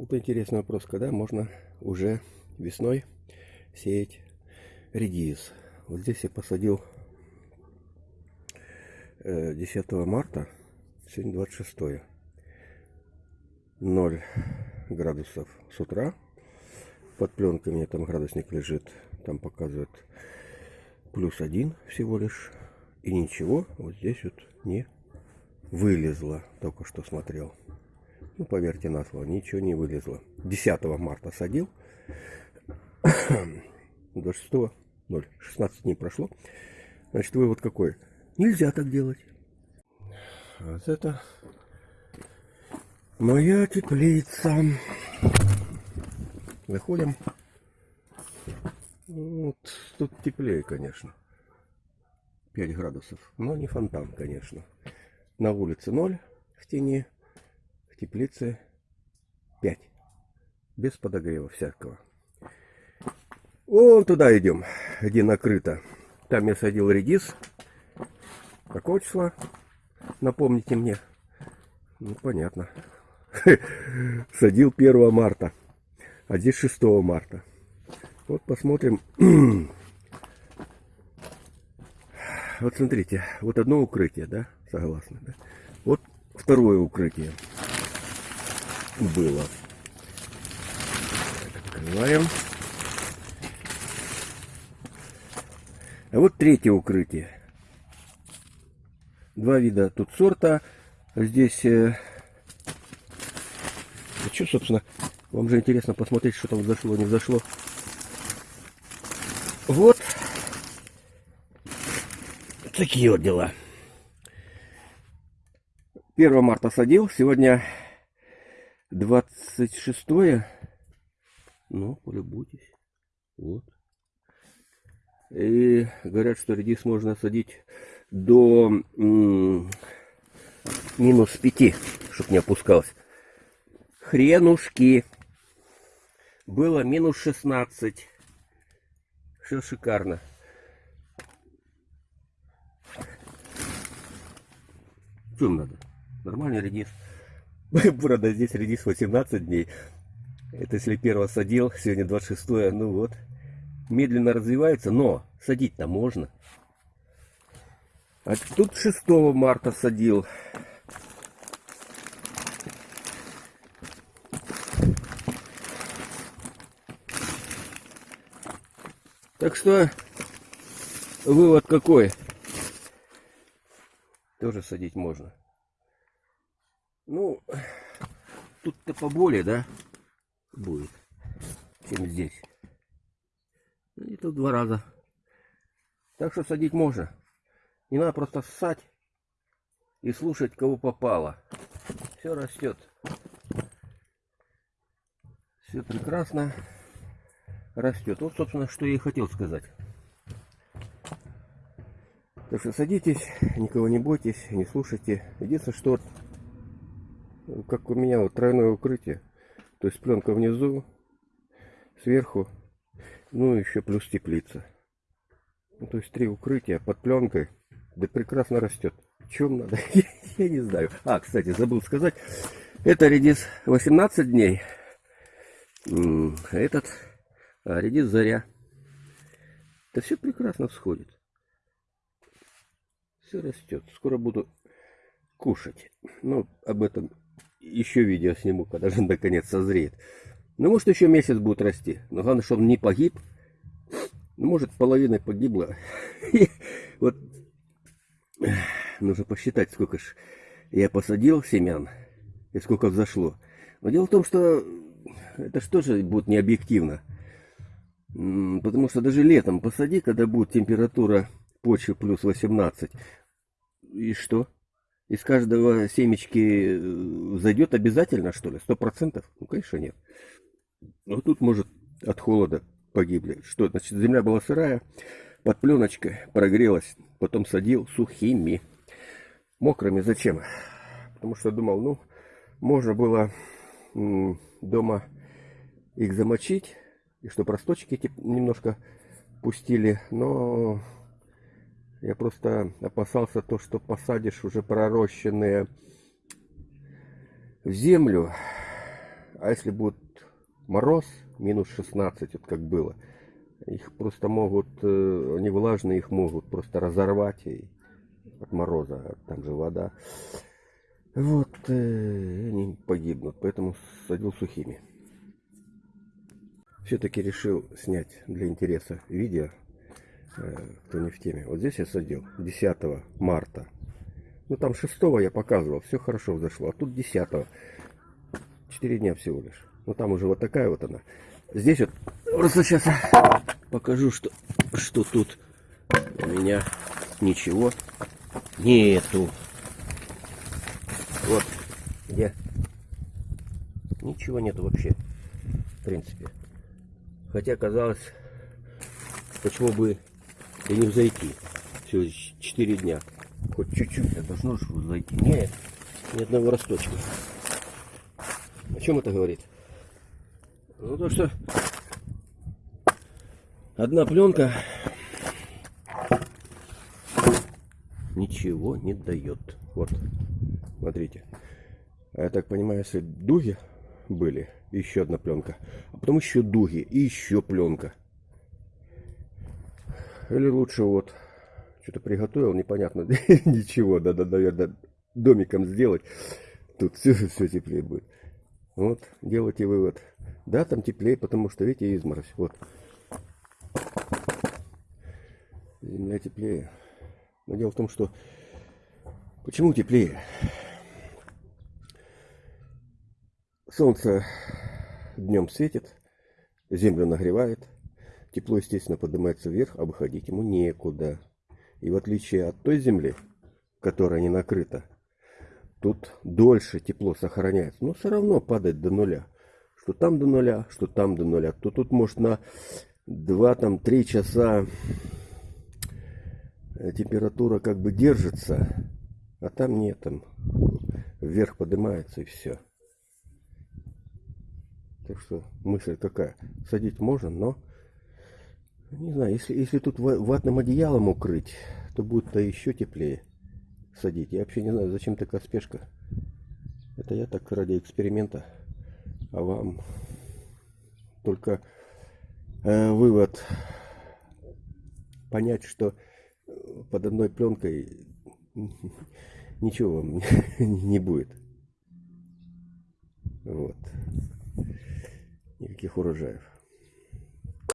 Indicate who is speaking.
Speaker 1: Вот интересный вопрос, когда можно уже весной сеять редис. Вот здесь я посадил 10 э, марта, сегодня 26 0 градусов с утра. Под пленкой у меня там градусник лежит, там показывает плюс один всего лишь. И ничего вот здесь вот не вылезло, только что смотрел. Ну, поверьте на слово, ничего не вылезло. 10 марта садил. 26 0. 16 дней прошло. Значит, вывод какой? Нельзя так делать. Вот это моя теплица. Выходим. Вот, тут теплее, конечно. 5 градусов. Но не фонтан, конечно. На улице 0 в тени теплице 5. Без подогрева всякого. Вон туда идем, где накрыто. Там я садил редис. Какого числа? Напомните мне. Ну, понятно. Садил 1 марта. А здесь 6 марта. Вот посмотрим. Вот смотрите, вот одно укрытие, да? Согласны, да? Вот второе укрытие было. Открываем. А вот третье укрытие. Два вида тут сорта. Здесь... Э... А что, собственно, вам же интересно посмотреть, что там взошло, не взошло. Вот. Такие вот дела. 1 марта садил. Сегодня 26 ну полюбуйтесь. Вот. И говорят что редис можно садить до минус 5 чтобы не опускалось. Хренушки! Было минус 16 все шикарно. Им надо. Нормальный редис Правда, здесь редис 18 дней. Это если первого садил, сегодня 26 ну вот. Медленно развивается, но садить-то можно. А тут 6 марта садил. Так что вывод какой? Тоже садить можно. Ну, тут-то поболее, да, будет, чем здесь. Ну, и тут два раза. Так что садить можно. Не надо просто ссать и слушать, кого попало. Все растет. Все прекрасно растет. Вот, собственно, что я и хотел сказать. Так что садитесь, никого не бойтесь, не слушайте. Единственное, что как у меня вот тройное укрытие. То есть пленка внизу, сверху, ну еще плюс теплица. Ну, то есть три укрытия под пленкой. Да прекрасно растет. Чем надо? Я не знаю. А, кстати, забыл сказать. Это редис 18 дней. Этот а редис заря. Это все прекрасно всходит. Все растет. Скоро буду кушать. Ну, об этом еще видео сниму, когда же наконец созреет. Ну, может, еще месяц будет расти. Но главное, чтобы он не погиб. Ну, может, половина погибла. Вот нужно посчитать, сколько ж я посадил семян и сколько взошло. Но дело в том, что это что же будет не объективно. Потому что даже летом посади, когда будет температура почвы плюс 18. И что? Из каждого семечки э, зайдет обязательно, что ли? Сто процентов? Ну, конечно, нет. Но тут, может, от холода погибли. Что, значит, земля была сырая, под пленочкой прогрелась, потом садил сухими. Мокрыми зачем? Потому что думал, ну, можно было дома их замочить, и чтобы росточки немножко пустили, но я просто опасался то, что посадишь уже пророщенные в землю, А если будет мороз, минус 16, вот как было, их просто могут, э, они влажные, их могут просто разорвать и от мороза, там же вода. Вот, э, они погибнут, поэтому садил сухими. Все-таки решил снять для интереса видео, кто не в теме. Вот здесь я садил 10 марта. Ну там 6 я показывал, все хорошо взошло, а тут 10 4 дня всего лишь. Ну там уже вот такая вот она. Здесь вот просто сейчас покажу, что, что тут у меня ничего нету. Вот где ничего нету вообще, в принципе. Хотя казалось, почему бы и не взойти. Всего 4 дня. Хоть чуть-чуть, а должно же зайти. Нет, ни одного росточка. О чем это говорит? Ну то, что одна пленка ничего не дает. Вот, смотрите. А я так понимаю, если дуги были, еще одна пленка, а потом еще дуги и еще пленка. Или лучше вот, что-то приготовил, непонятно, ничего, да, да, наверное, домиком сделать. Тут все, все теплее будет. Вот, делайте вывод. Да, там теплее, потому что, видите, изморозь. Вот. Земля теплее. Но дело в том, что... Почему теплее? Солнце днем светит, землю нагревает. Тепло, естественно, поднимается вверх, а выходить ему некуда. И в отличие от той земли, которая не накрыта, тут дольше тепло сохраняется. Но все равно падает до нуля. Что там до нуля, что там до нуля. То тут может на 2-3 часа э, температура как бы держится, а там нет, там вверх поднимается и все. Так что мысль какая? Садить можно, но не знаю, если, если тут ватным одеялом укрыть, то будет-то еще теплее садить. Я вообще не знаю, зачем такая спешка. Это я так ради эксперимента. А вам только э, вывод понять, что под одной пленкой ничего вам не будет. Вот. Никаких урожаев.